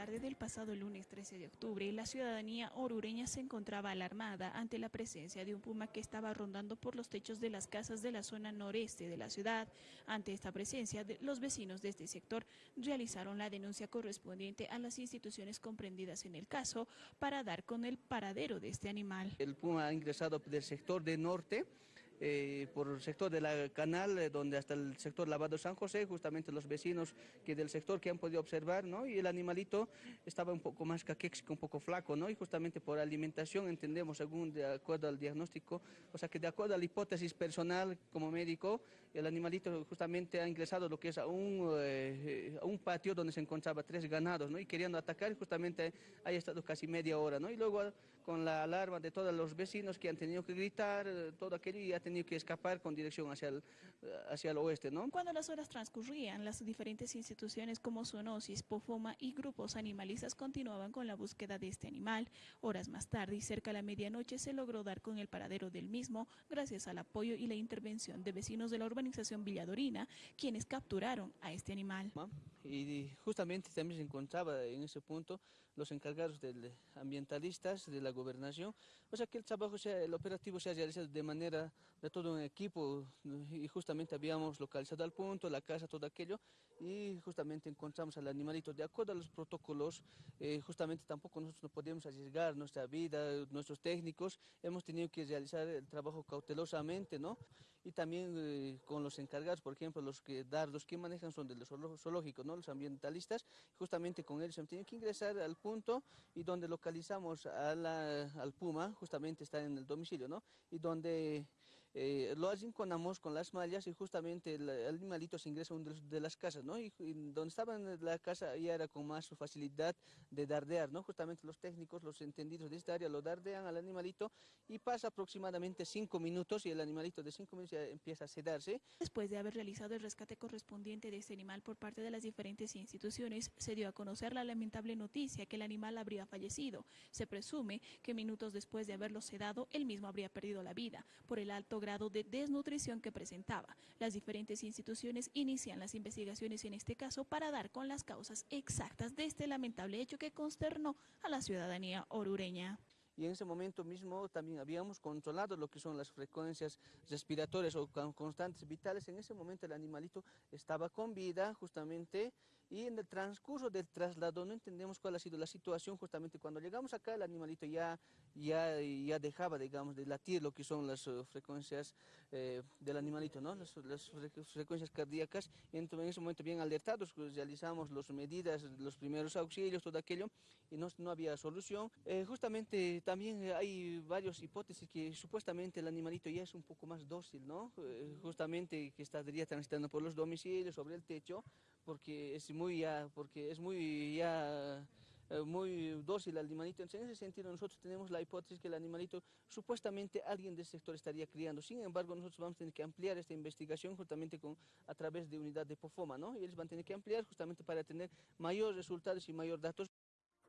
tarde del pasado lunes 13 de octubre, la ciudadanía orureña se encontraba alarmada ante la presencia de un puma que estaba rondando por los techos de las casas de la zona noreste de la ciudad. Ante esta presencia, los vecinos de este sector realizaron la denuncia correspondiente a las instituciones comprendidas en el caso para dar con el paradero de este animal. El puma ha ingresado del sector de norte, eh, por el sector de la canal, eh, donde hasta el sector Lavado San José, justamente los vecinos que del sector que han podido observar, ¿no? y el animalito estaba un poco más caquéxico, un poco flaco, ¿no? y justamente por alimentación entendemos, según de acuerdo al diagnóstico, o sea que de acuerdo a la hipótesis personal como médico, el animalito justamente ha ingresado lo que es a un, eh, a un patio donde se encontraba tres ganados, ¿no? y queriendo atacar, justamente ha estado casi media hora, ¿no? y luego con la alarma de todos los vecinos que han tenido que gritar, todo aquello, y ha tenido que escapar con dirección hacia el, hacia el oeste. ¿no? Cuando las horas transcurrían, las diferentes instituciones como Zoonosis, Pofoma y grupos animalistas continuaban con la búsqueda de este animal. Horas más tarde y cerca de la medianoche se logró dar con el paradero del mismo gracias al apoyo y la intervención de vecinos de la urbanización Villadorina, quienes capturaron a este animal. Y justamente también se encontraba en ese punto los encargados de ambientalistas de la gobernación, o sea que el trabajo, sea, el operativo se ha realizado de manera de todo un equipo y justamente habíamos localizado al punto, la casa, todo aquello y justamente encontramos al animalito. De acuerdo a los protocolos, eh, justamente tampoco nosotros no podíamos arriesgar nuestra vida, nuestros técnicos, hemos tenido que realizar el trabajo cautelosamente, ¿no? Y también eh, con los encargados, por ejemplo, los que dar, los que manejan son de los zoológicos, ¿no? Los ambientalistas, justamente con ellos hemos tenido que ingresar al punto y donde localizamos al puma, justamente está en el domicilio, ¿no? Y donde eh, lo arrinconamos con las mallas y justamente el, animalito se ingresa a una de, las casas, ¿no? Y, donde estaba en la casa ya era con más facilidad de dardear, ¿no? Justamente los técnicos, los entendidos de esta área lo dardean al animalito y pasa aproximadamente cinco minutos y el animalito de cinco minutos ya empieza a sedarse. Después de haber realizado el rescate correspondiente de este animal por parte de las diferentes instituciones, se dio a conocer la lamentable noticia que el animal habría fallecido. Se presume que minutos después de haberlo sedado, él mismo habría perdido la vida por el alto grado de desnutrición que presentaba. Las diferentes instituciones inician las investigaciones en este caso para dar con las causas exactas de este lamentable hecho que consternó a la ciudadanía orureña y en ese momento mismo también habíamos controlado lo que son las frecuencias respiratorias o constantes vitales. En ese momento el animalito estaba con vida justamente y en el transcurso del traslado no entendemos cuál ha sido la situación. Justamente cuando llegamos acá el animalito ya, ya, ya dejaba digamos de latir lo que son las uh, frecuencias eh, del animalito, ¿no? las, frecuencias cardíacas. Y en, ese momento bien alertados pues, realizamos las medidas, los primeros auxilios, todo aquello y no, no había solución. Eh, justamente también hay varias hipótesis que supuestamente el animalito ya es un poco más dócil, ¿no? Eh, justamente que estaría transitando por los domicilios, sobre el techo, porque es muy ya, porque es muy ya eh, muy dócil el animalito. Entonces, en ese sentido nosotros tenemos la hipótesis que el animalito supuestamente alguien del sector estaría criando. Sin embargo, nosotros vamos a tener que ampliar esta investigación justamente con, a través de unidad de POFOMA, ¿no? Y ellos van a tener que ampliar justamente para tener mayores resultados y mayor datos.